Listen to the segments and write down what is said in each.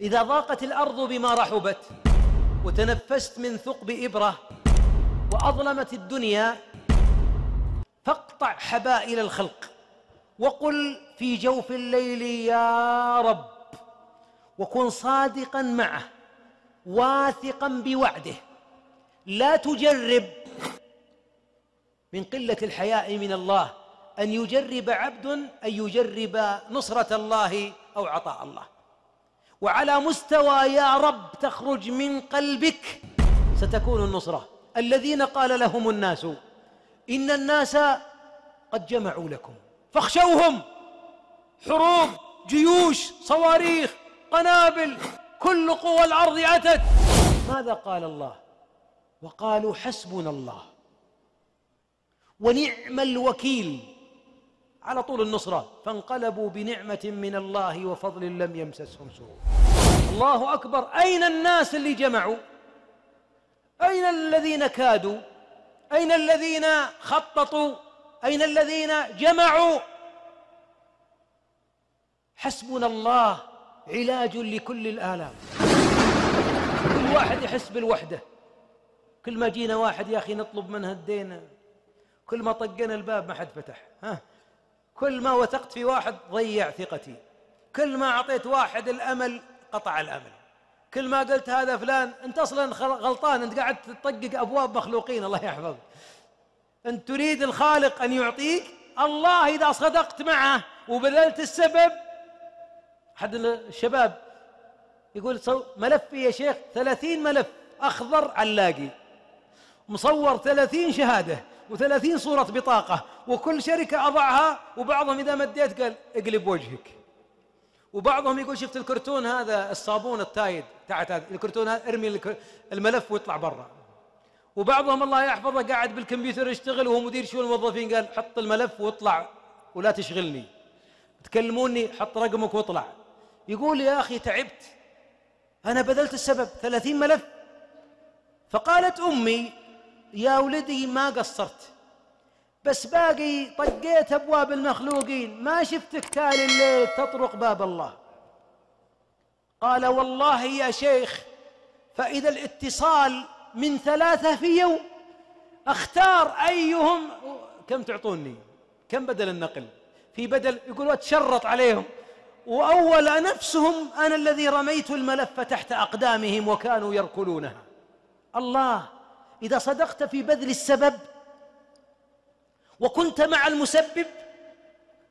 إذا ضاقت الأرض بما رحبت وتنفست من ثقب إبرة وأظلمت الدنيا فاقطع حبائل الخلق وقل في جوف الليل يا رب وكن صادقا معه واثقا بوعده لا تجرب. من قلة الحياء من الله أن يجرب عبد أن يجرب نصرة الله أو عطاء الله. وعلى مستوى يا رب تخرج من قلبك ستكون النصرة. الذين قال لهم الناس إن الناس قد جمعوا لكم فاخشوهم. حروب جيوش صواريخ قنابل كل قوى الأرض أتت. ماذا قال الله؟ وقالوا حسبنا الله. ونعم الوكيل. على طول النصرة. فانقلبوا بنعمة من الله وفضل لم يمسسهم سوء. الله أكبر. أين الناس اللي جمعوا؟ أين الذين كادوا؟ أين الذين خططوا؟ أين الذين جمعوا؟ حسبنا الله علاج لكل الآلام. كل واحد يحس بالوحدة. كل ما جينا واحد يا أخي نطلب منه الدين. كل ما طقنا الباب ما حد فتح. ها؟ كل ما وثقت في واحد ضيع ثقتي. كل ما أعطيت واحد الأمل قطع الأمل. كل ما قلت هذا فلان أنت أصلا غلطان أنت قاعد تطقق أبواب مخلوقين الله يحفظك. أنت تريد الخالق أن يعطيك الله إذا صدقت معه وبذلت السبب. أحد الشباب يقول ملفي يا شيخ ثلاثين ملف أخضر علاقي. مصور ثلاثين شهادة. وثلاثين صورة بطاقة وكل شركة أضعها وبعضهم إذا مديت قال اقلب وجهك. وبعضهم يقول شفت الكرتون هذا الصابون التايد تحت هذا الكرتون هذا ارمي الملف واطلع برا. وبعضهم الله يحفظه قاعد بالكمبيوتر يشتغل وهو مدير شؤون الموظفين قال حط الملف واطلع ولا تشغلني. تكلموني حط رقمك واطلع. يقول يا أخي تعبت. أنا بذلت السبب ثلاثين ملف. فقالت أمي يا ولدي ما قصرت. بس باقي طقيت أبواب المخلوقين. ما شفتك تالي الليل تطرق باب الله. قال والله يا شيخ فإذا الاتصال من ثلاثة في يوم أختار أيهم كم تعطوني؟ كم بدل النقل؟ في بدل يقول وتشرط عليهم. وأول نفسهم أنا الذي رميت الملف تحت أقدامهم وكانوا يركلونها. الله إذا صدقت في بذل السبب وكنت مع المسبب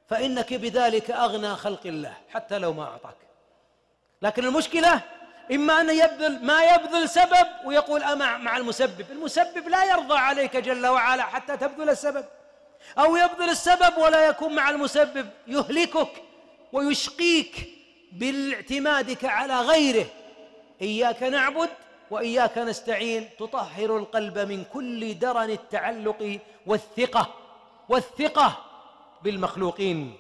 فإنك بذلك أغنى خلق الله حتى لو ما أعطاك. لكن المشكلة إما أن يبذل ما يبذل سبب ويقول أمع مع المسبب. المسبب لا يرضى عليك جل وعلا حتى تبذل السبب. أو يبذل السبب ولا يكون مع المسبب. يهلكك ويشقيك باعتمادك على غيره. إياك نعبد وإياك نستعين تطهر القلب من كل درن التعلق والثقة والثقة بالمخلوقين.